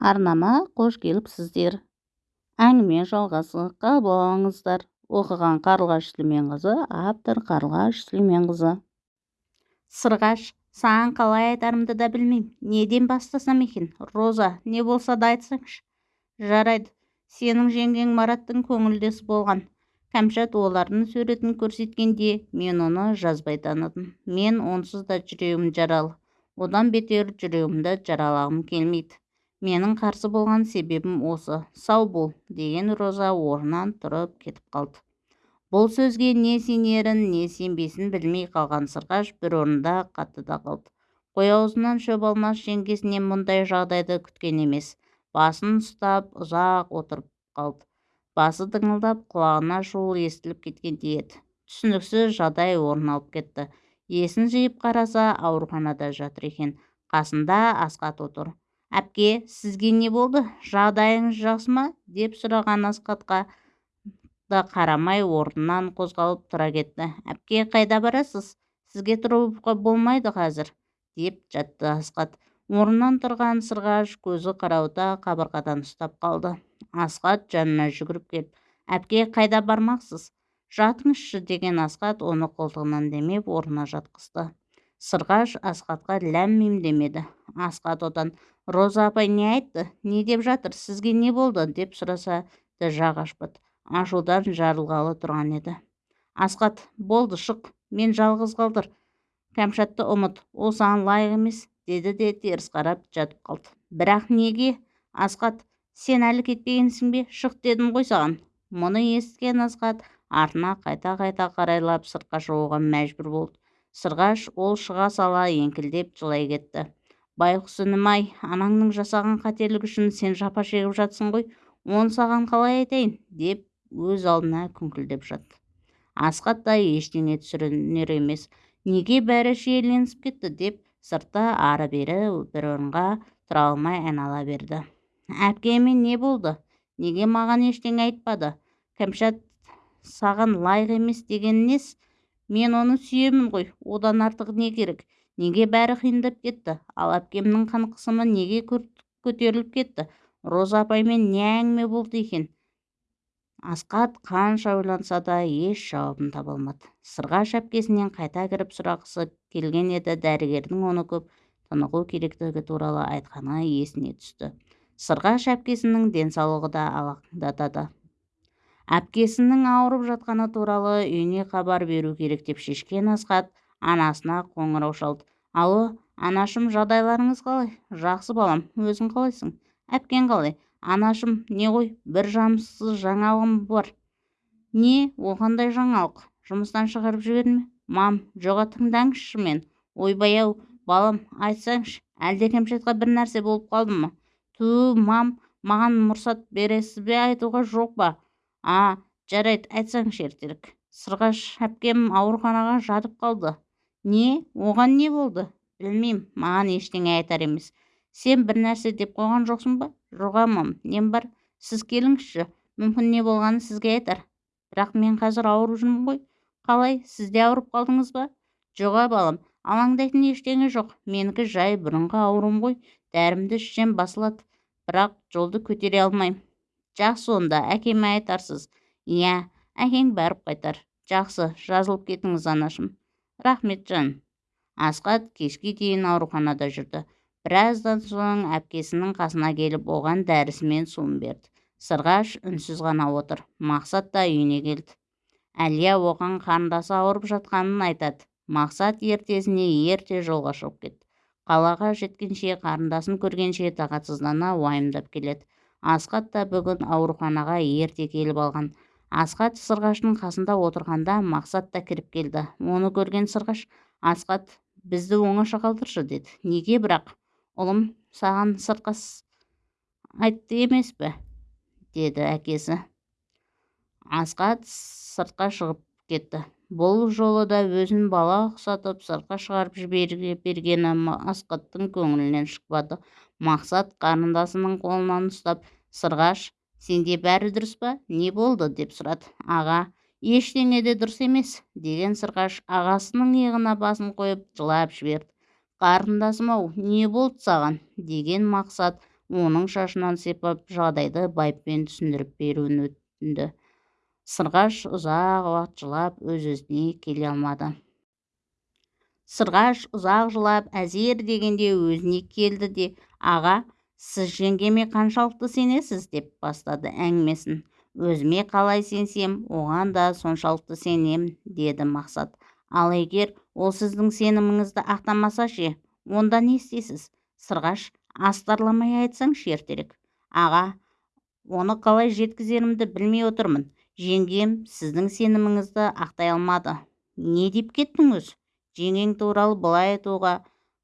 арнама қош келіпсіздер әңгіме жалғасы қабыл алыңыздар. Оқыған қарлығаш сүлейменқызы автор қарлығаш сүлейменқызы. Сырғаш саған қалай айтарымды да білмеймін. Неден бастасам екен? Роза не болса да айтсаңшы. Жарайды сенің жеңгең мараттың көңілдесі болған. Кәмшат олардың суретін көрсеткенде мен оны жазбай таныдым. Мен онсыз да жүрегім жаралы. Одан бетер жүрегімді жаралағым келмейді. Менің қарсы болған себебім осы. Сау бол деген роза орнынан тұрып кетіп қалды. Бұл сөзге не сенерін не сенбесін білмей қалған сырғаш бір орында қатты да қалды. Қой аузынан шөп алмас жеңгесінен мұндай жағдайды күткен емес. Басын ұстап ұзақ отырып қалды. Басы дыңылдап құлағына шуыл естіліп кеткендей еді түсініксіз жағдай орын алып кетті. Есін жиып қараса ауруханада жатыр екен. Қасында асқат отыр. Әпке сізге не болды? Жағдайыңыз жақсы ма? деп сұраған асқатқа да қарамай орнынан қозғалып тұра кетті. Әпке қайда барасыз? Сізге тұруға болмайды қазір? деп жатты асқат орнынан тұрған сырғаш көзі қарауыта қабырғадан ұстап қалды. Асқат жанына жүгіріп келіп әпке қайда бармақсыз? Жатыңызшы деген асқат оны қолтығынан демеп орнына жатқызды. Сырғаш асқатқа ләм мим демеді асқат одан роза апай не айтты? Не деп жатыр? Сізге не болды? деп сұраса да жақ ашпады. Ашудан жарылғалы тұрған еді. Асқат болды шық. Мен жалғыз қалдыр. Кәмшатты ұмыт. Ол саған лайық емес деді де теріс қарап жатып қалды. Бірақ неге? Асқат сен әлі кетпегенсің бе? Шық дедім ғой саған мұны естіген асқат артына қайта қайта қарайлап сыртқа шығуға мәжбүр болды. Сырғаш ол шыға сала еңкілдеп жылай кетті. Байғұс інім-ай анаңның жасаған қателігі үшін сен жапа шегіп жатсың ғой оны саған қалай айтайын? деп өз алдына күңкілдеп жатты. Асқат та ештеңе түсінер емес. Неге бәрі шиеленісіп кетті? деп сыртта ары-бері бір орынға тұра алмай айнала берді. Әпкеме не болды? Неге маған ештеңе айтпады? Кәмшат саған лайық емес деген нес мен оны сүйемін ғой одан артық не керек? Неге бәрі қиындап кетті? Ал әпкемнің қан қысымы неге көтеріліп кетті? Роза апаймен не әңгіме болды екен? Асқат қанша ойланса да еш жауабын таба алмады. Сырғаш әпкесінен қайта кіріп сұрағысы келген еді. Дәрігердің оны көп тынығу керектігі туралы айтқаны есіне түсті. Сырғаш әпкесінің денсаулығы да алаңдатады. Әпкесінің ауырып жатқаны туралы үйіне хабар беру керек деп шешкен асқат анасына қоңырау шалды алло анашым жағдайларыңыз қалай? Жақсы балам. Өзің қалайсың? Әпкең қалай? Анашым не ғой? Бір жамсыз жаңалығым бар не? Ол қандай жаңалық. Жұмыстан шығарып ме мам жоға тыңдаңызшы мен. Ойбай-ау балам айтсаңшы әлде кәмшатқа бір нәрсе болып қалды ма? Ту мам маған мұрсат бересіз бе? Айтуға жоқ па? А жарайды айтсаңшы ертерек. Сырғаш әпкем ауруханаға жатып қалды. Не оған не болды? Білмеймін маған ештеңе айтар емес. Сен бір нәрсе деп қойған жоқсың ба? Жоқ амам нем бар? Сіз келіңізші мүмкін не болғанын сізге айтар. Бірақ мен қазір ауырып жүрмін ғой. Қалай сіз де ауырып қалдыңыз ба? Жоқ балам алаңдайтын ештеңе жоқ. Менікі жай бұрынғы ауруым ғой. Дәрімді ішсем басылады. Бірақ жолды көтере алмаймын. Жақсы онда әкеме айтарсыз. Иә әкең барып қайтар. Жақсы жазылып кетіңіз анашым. Рахметжан асқат кешке дейін ауруханада жүрді. Біраздан соң әпкесінің қасына келіп оған дәрісі мен суын берді. Сырғаш үнсіз ғана отыр. Мақсат та үйіне келді. Әлия оған қарындасы ауырып жатқанын айтады. Мақсат ертесіне ерте жолға шығып кетті. Қалаға жеткенше қарындасын көргенше тағатсыздана уайымдап келеді. Асқат та бүгін ауруханаға ерте келіп алған. Асқат сырғаштың қасында отырғанда мақсат та кіріп келді. Оны көрген сырғаш асқат бізді оңаша қалдыршы деді. Неге бірақ? Ұлым саған сыртқа айтты емес пе? деді әкесі. Асқат сыртқа шығып кетті. Бұл жолы да өзін бала ұқсатып сыртқа шығарып жібере бергені асқаттың көңілінен шықпады. Мақсат қарындасының қолынан ұстап сырғаш сенде бәрі дұрыс па? Не болды? деп сұрады. Аға ештеңе де дұрыс емес деген сырғаш ағасының иығына басын қойып жылап жіберді. Қарындасым ау не болды саған? деген мақсат оның шашынан сипап жағдайды байыппен түсіндіріп беруін өтінді. Сырғаш ұзақ уақыт жылап өз өзіне келе алмады. Сырғаш ұзақ жылап әзер дегенде өзіне келді де аға сіз жеңгеме қаншалықты сенесіз? деп бастады әңгімесін. Өзіме қалай сенсем оған да соншалықты сенем деді мақсат. Ал егер ол сіздің сеніміңізді ақтамаса ше онда не істейсіз? Сырғаш астарламай айтсаңшы ертерек. Аға оны қалай жеткізерімді білмей отырмын. Жеңгем сіздің сеніміңізді ақтай алмады. Не деп кеттіңіз? Жеңгең туралы былай айтуға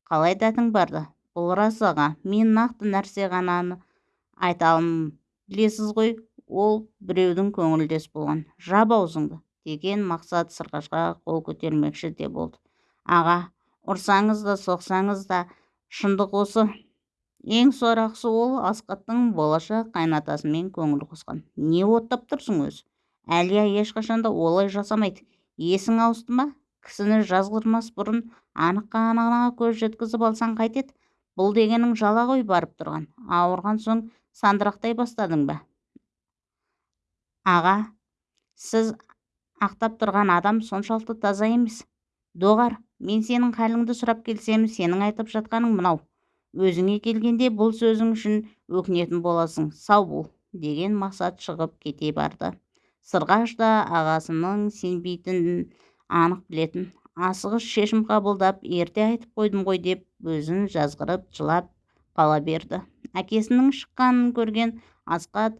қалай дәтің барды? Бұл рас аға мен нақты нәрсе ғана айта аламын білесіз ғой ол біреудің көңілдес болған. Жап аузыңды деген мақсат сырғашқа қол көтермекші де болды. Аға ұрсаңыз да соқсаңыз да шындық осы ең сорақысы ол асқаттың болашақ қайнатасымен көңіл қосқан. Не оттап тұрсың өзі әлия ешқашан да олай жасамайды. Есің ауысты ма? Кісіні жазғырмас бұрын анық қанығына көз жеткізіп алсаң қайтеді. Бұл дегенің жала ғой барып тұрған. Ауырған соң сандырақтай бастадың ба? Аға сіз ақтап тұрған адам соншалықты таза емес. Доғар мен сенің халіңді сұрап келсем сенің айтып жатқаның мынау. Өзіңе келгенде бұл сөзің үшін өкінетін боласың. Сау бол деген мақсат шығып кете барды. Сырғаш та ағасының сенбейтінін анық білетін. Асығыс шешім қабылдап ерте айтып қойдым ғой деп өзін жазғырып жылап қала берді. Әкесінің шыққанын көрген асқат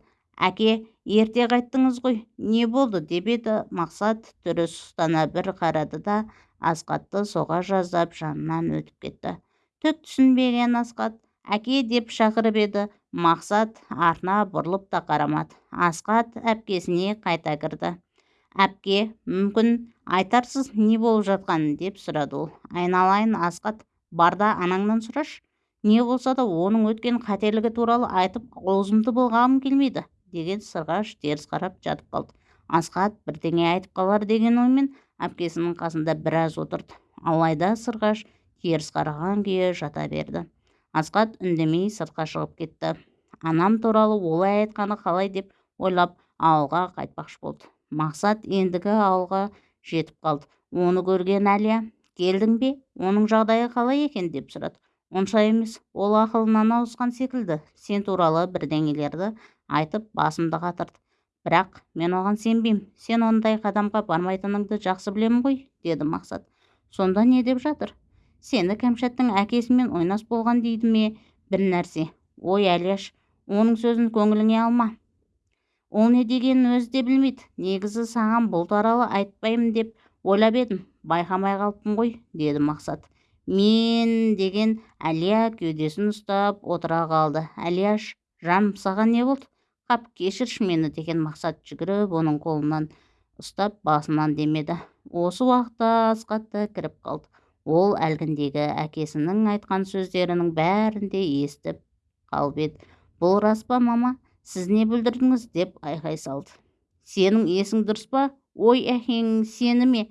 әке ерте қайттыңыз ғой не болды? деп еді. Мақсат түрі сұстана бір қарады да асқатты соға жаздап жанынан өтіп кетті. Түк түсінбеген асқат әке деп шақырып еді. Мақсат артына бұрылып та қарамады. Асқат әпкесіне қайта кірді. Әпке мүмкін айтарсыз не болып жатқанын деп сұрады ол. Айналайын асқат бар да анаңнан сұрашы не болса да оның өткен қателігі туралы айтып аузымды былғағым келмейді деген сырғаш теріс қарап жатып қалды. Асқат бірдеңе айтып қалар деген оймен әпкесінің қасында біраз отырды. Алайда сырғаш теріс қараған күйі жата берді. Асқат үндемей сыртқа шығып кетті. Анам туралы олай айтқаны қалай деп ойлап ауылға қайтпақшы болды. Мақсат ендігі ауылға жетіп қалды. Оны көрген әлия келдің бе? Оның жағдайы қалай екен? деп сұрады. Онша емес ол ақылынан ауысқан секілді. Сен туралы бірдеңелерді айтып басымды қатырды бірақ мен оған сенбеймін. Сен ондай қадамға бармайтыныңды жақсы білемін ғой деді мақсат. Сонда не деп жатыр? Сені кәмшаттың әкесімен ойнас болған дейді ме? Бір нәрсе. Ой әлияш оның сөзін көңіліңе алма. Ол не дегенін өзі де білмейді. Негізі саған бұл туралы айтпаймын деп ойлап едім. Байқамай қалыппын ғой деді мақсат. Мен деген әлия кеудесін ұстап отыра қалды. Әлияш жаным саған не болды? Қап кешірші мені деген мақсат жүгіріп оның қолынан ұстап басынан демеді. Осы уақытта асқат та кіріп қалды. Ол әлгіндегі әкесінің айтқан сөздерінің бәрін де естіп қалып еді. Бұл рас па мама? Сіз не бүлдірдіңіз деп айқай салды. Сенің есің дұрыс па? Ой әкең сені ме?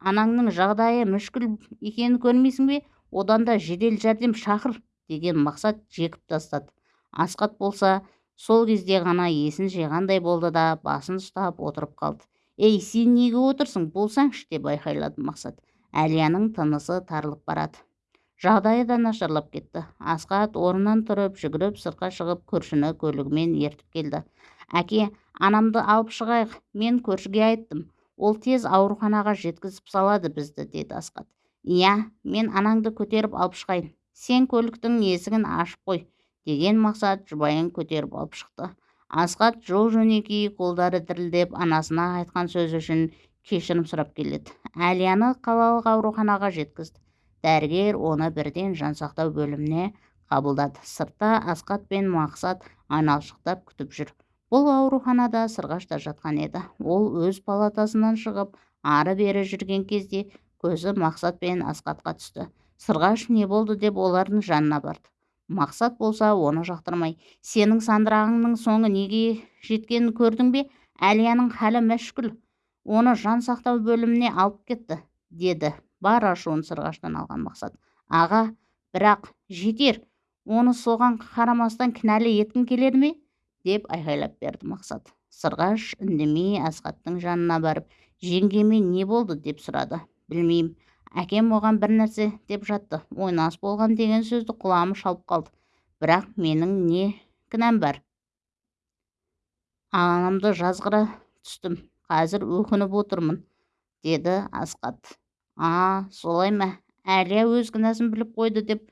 Анаңның жағдайы мүшкіл екенін көрмейсің бе? Одан да жедел жәрдем шақыр деген мақсат жекіп тастады. Асқат болса сол кезде ғана есін жиғандай болды да басын ұстап отырып қалды. Ей сен неге отырсың? Болсаңшы деп айқайлады мақсат. Әлияның тынысы тарылып барады. Жағдайы да нашарлап кетті. Асқат орнынан тұрып жүгіріп сыртқа шығып көршіні көлігімен ертіп келді. Әке анамды алып шығайық. Мен көршіге айттым. Ол тез ауруханаға жеткізіп салады бізді деді асқат иә мен анаңды көтеріп алып шығайын. Сен көліктің есігін ашып қой деген мақсат жұбайын көтеріп алып шықты. Асқат жол жөнекей қолдары дірілдеп анасына айтқан сөзі үшін кешірім сұрап келеді. Әлияны қалалық ауруханаға жеткізді. Дәрігер оны бірден жансақтау бөліміне қабылдады. Сыртта асқат пен мақсат айналшықтап күтіп жүр. Бұл ауруханада сырғаш та жатқан еді. Ол өз палатасынан шығып ары бері жүрген кезде көзі мақсат пен асқатқа түсті. Сырғаш не болды? деп олардың жанына барды. Мақсат болса оны жақтырмай сенің сандырағыңның соңы неге жеткенін көрдің бе? Әлияның халі мәшкүл оны жан сақтау бөліміне алып кетті деді бар ашуын сырғаштан алған мақсат. Аға бірақ жетер оны соған қарамастан кінәлі еткің келеді ме? деп айқайлап берді мақсат. Сырғаш үндемей асхаттың жанына барып жеңгеме не болды? деп сұрады. Білмеймін әкем оған бір нәрсе деп жатты. Ойнас болған деген сөзді құлағым шалып қалды. Бірақ менің не кінәм бар? Анамды жазғыра түстім. Қазір өкініп отырмын деді асқат а солай ма әлия өз кінәсін біліп қойды деп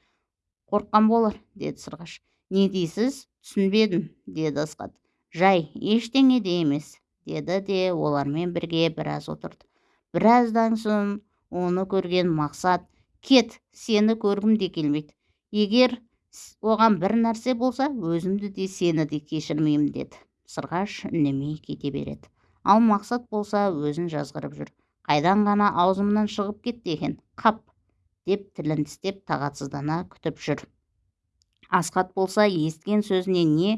қорыққан болар деді сырғаш. Не дейсіз? Түсінбедім деді асқат жай ештеңе де емес деді де олармен бірге біраз отырды. Біраздан соң оны көрген мақсат кет сені көргім де келмейді. Егер оған бір нәрсе болса өзімді де сені де кешірмеймін деді. Сырғаш үндемей кете береді. Ал мақсат болса өзін жазғырып жүр. Қайдан ғана аузымнан шығып кетті екен қап деп тілін тістеп тағатсыздана күтіп жүр. Асхат болса естіген сөзіне не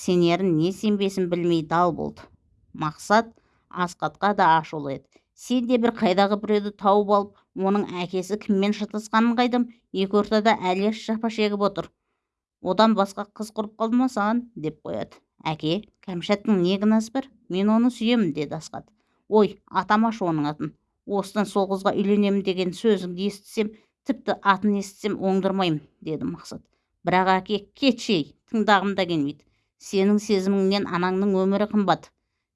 сенерін не сенбесін білмей дал болды. Мақсат асхатқа да ашулы еді. Сен де бір қайдағы біреуді тауып алып оның әкесі кіммен шатасқанын қайдам? Екі ортада әлияш жапа шегіп отыр. Одан басқа қыз құрып қалды ма саған деп қояды. Әке кәмшаттың не кінәсі бар? Мен оны сүйемін деді асхат. Ой атамашы оның атын осыдан сол қызға үйленемін деген сөзіңді естісем тіпті атын естісем оңдырмаймын деді мақсат. Бірақ әке кетші ей тыңдағым да келмейді. Сенің сезіміңнен анаңның өмірі қымбат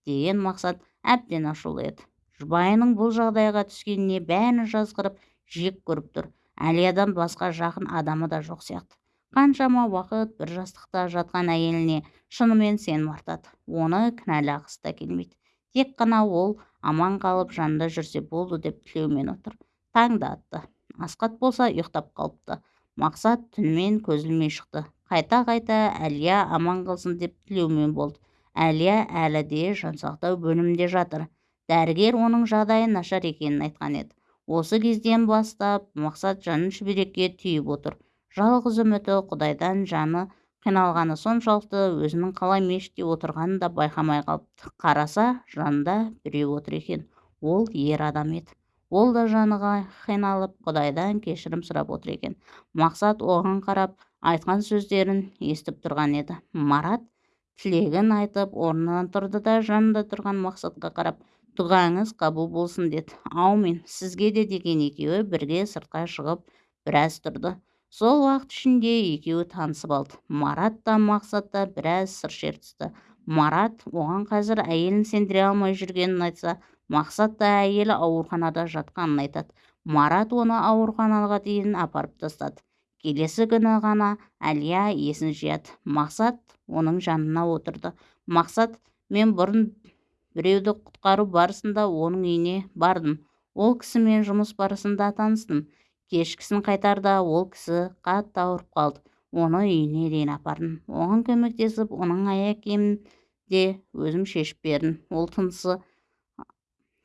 деген мақсат әбден ашулы еді. Жұбайының бұл жағдайға түскеніне бәрін жазғырып жек көріп тұр. Әлиядан басқа жақын адамы да жоқ сияқты. Қаншама уақыт бір жастықта жатқан әйеліне шынымен сенім артады. Оны кінәлағысы да келмейді. Тек қана ол аман қалып жанында жүрсе болды деп тілеумен отыр. Таң да атты асқат болса ұйықтап қалыпты. Мақсат түнімен көз ілмей шықты. Қайта қайта әлия аман қалсын деп тілеумен болды. Әлия әлі де жансақтау бөлімінде жатыр. Дәрігер оның жағдайы нашар екенін айтқан еді. Осы кезден бастап мақсат жанын шүберекке түйіп отыр. Жалғыз үміті құдайдан жаны қиналғаны соншалықты өзінің қалай мешітте отырғанын да байқамай қалыпты. Қараса жанында біреу отыр екен. Ол ер адам еді. Ол да жаны қиналып құдайдан кешірім сұрап отыр екен. Мақсат оған қарап айтқан сөздерін естіп тұрған еді. Марат тілегін айтып орнынан тұрды да жанында тұрған мақсатқа қарап дұғаңыз қабыл болсын деді. Аумин сізге де деген екеуі бірге сыртқа шығып біраз тұрды. Сол уақыт ішінде екеуі танысып алды. Марат та мақсат та біраз сыр шертісті. Марат оған қазір әйелін сендіре алмай жүргенін айтса мақсат та әйелі ауруханада жатқанын айтады. Марат оны ауруханаға дейін апарып тастады. Келесі күні ғана әлия есін жияды. Мақсат оның жанына отырды. Мақсат мен бұрын біреуді құтқару барысында оның үйіне бардым. Ол кісімен жұмыс барысында таныстым. Кешкісін қайтарда ол кісі қатты ауырып қалды. Оны үйіне дейін апардым. Оған көмектесіп оның аяқ киімін де өзім шешіп бердім. Ол тынысы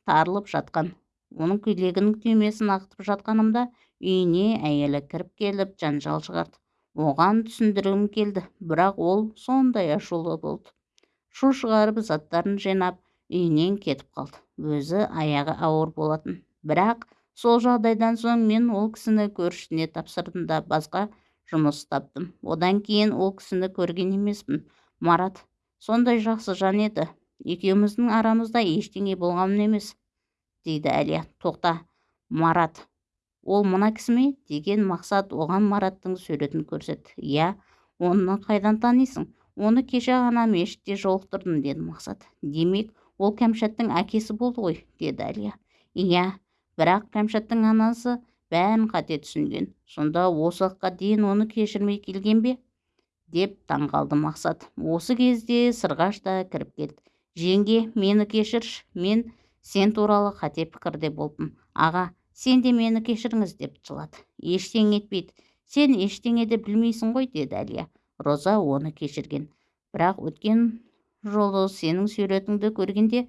тарылып жатқан. Оның көйлегінің түймесін ағытып жатқанымда үйіне әйелі кіріп келіп жанжал шығарды. Оған түсіндіргім келді бірақ ол сондай ашулы болды. Шу шығарып заттарын жинап үйінен кетіп қалды. Өзі аяғы ауыр болатын. Бірақ сол жағдайдан соң мен ол кісіні көршісіне тапсырдым да басқа жұмыс таптым. Одан кейін ол кісіні көрген емеспін. Марат сондай жақсы жан еді. Екеуміздің арамызда ештеңе болған емес дейді әлия. Тоқта марат ол мына кісі ме деген мақсат оған мараттың суретін көрсетті иә оны қайдан танисың? Оны кеше ғана мешітте жолықтырдым деді мақсат. Демек ол кәмшаттың әкесі болды ғой деді әлия. Иә бірақ кәмшаттың анасы бәрін қате түсінген. Сонда осы уақытқа дейін оны кешірмей келген бе? деп таңғалды мақсат. Осы кезде сырғаш та кіріп келді. Жеңге мені кешірші. Мен сен туралы қате пікірде болдым. Аға сен де мені кешіріңіз деп жылады. Ештеңе етпейді. Сен ештеңе де білмейсің ғой деді әлия. Роза оны кешірген. Бірақ өткен жолы сенің суретіңді көргенде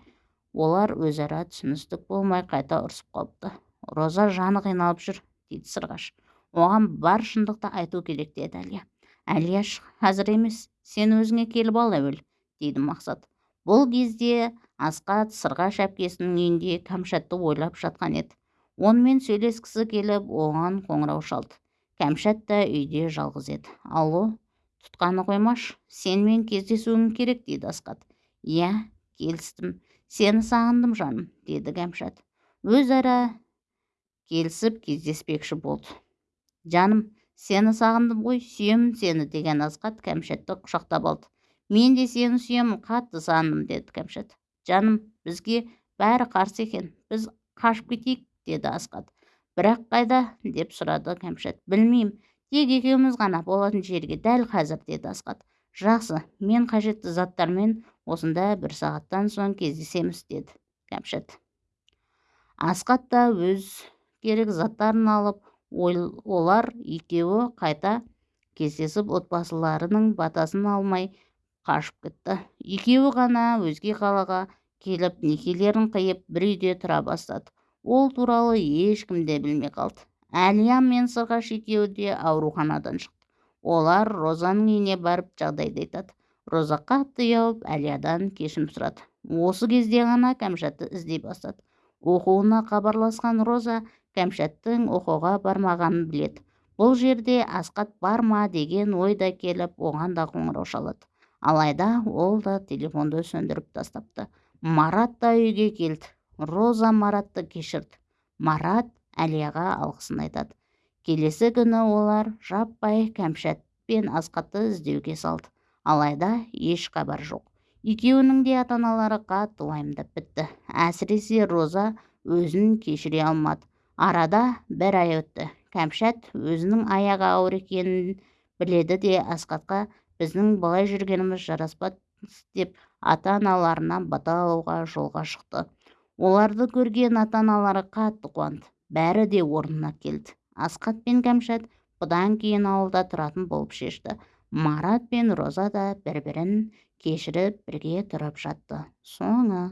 олар өзара түсіністік болмай қайта ұрысып қалыпты. Роза жаны қиналып жүр дейді сырғаш. Оған бар шындықты айту керек деді әлия. Әлияш қазір емес сен өзіңе келіп ал әуелі дейді мақсат. Бұл кезде асқат сырғаш әпкесінің үйінде кәмшатты ойлап жатқан еді. Онымен сөйлескісі келіп оған қоңырау шалды. Кәмшат та үйде жалғыз еді. Алло тұтқаны қоймаш сенімен кездесуім керек дейді асқат иә келістім. Сені сағындым жаным деді кәмшат өзара келісіп кездеспекші болды. Жаным сені сағындым ғой сүйемін сені деген асқат кәмшатты құшақтап алды. Мен де сені сүйемін қатты сағындым деді кәмшат жаным бізге бәрі қарсы екен біз қашып кетейік деді асқат бірақ қайда? деп сұрады кәмшат білмеймін тек екеуміз ғана болатын жерге дәл қазір деді асқат жақсы мен қажетті заттармен осында бір сағаттан соң кездесеміз деді кәмшат. Асқат та өз керек заттарын алып олар екеуі қайта кездесіп отбасыларының батасын алмай қашып кетті. Екеуі ғана өзге қалаға келіп некелерін қиып бір үйде тұра бастады. Ол туралы ешкім де білмей қалды. Әлия мен сырғаш екеуі де ауруханадан шықты. Олар розаның үйіне барып жағдайды айтады. Роза қатты ұялып әлиядан кешірім сұрады. Осы кезде ғана кәмшатты іздей бастады. Оқуына хабарласқан роза кәмшаттың оқуға бармағанын біледі. Бұл жерде асқат бар ма? деген ой да келіп оған да қоңырау шалады. Алайда ол да телефонды сөндіріп тастапты. Марат та үйге келді. Роза маратты кешірді. Марат әлияға алғысын айтады. Келесі күні олар жаппай кәмшат пен асқатты іздеуге салды. Алайда еш хабар жоқ. Екеуінің де ата аналары қатты уайымдап бітті. Әсіресе роза өзін кешіре алмады. Арада бір ай өтті. Кәмшат өзінің аяғы ауыр екенін біледі де асқатқа біздің былай жүргеніміз жараспас деп ата-аналарынан бата алуға жолға шықты. Оларды көрген ата-аналары қатты қуанды. Бәрі де орнына келді. Асқат пен кәмшат бұдан кейін ауылда тұратын болып шешті. Марат пен роза да бір бірін кешіріп бірге тұрып жатты. Соңы.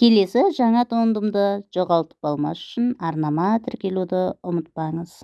Келесі жаңа туындымды жоғалтып алмас үшін арнама тіркелуді ұмытпаңыз.